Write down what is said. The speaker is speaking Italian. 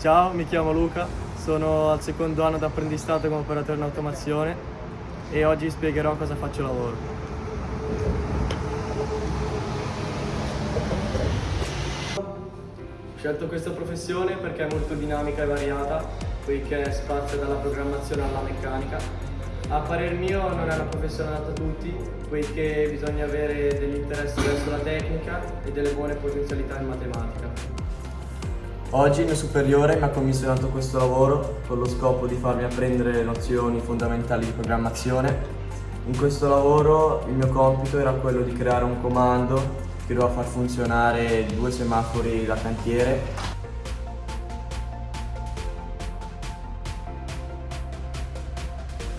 Ciao, mi chiamo Luca, sono al secondo anno d'apprendistato come operatore in automazione e oggi spiegherò cosa faccio lavoro. Ho scelto questa professione perché è molto dinamica e variata, poiché spazia dalla programmazione alla meccanica. A parer mio non è una professione adatta a tutti, poiché bisogna avere degli interessi verso la tecnica e delle buone potenzialità in matematica. Oggi il mio superiore mi ha commissionato questo lavoro con lo scopo di farmi apprendere le nozioni fondamentali di programmazione. In questo lavoro il mio compito era quello di creare un comando che doveva far funzionare due semafori da cantiere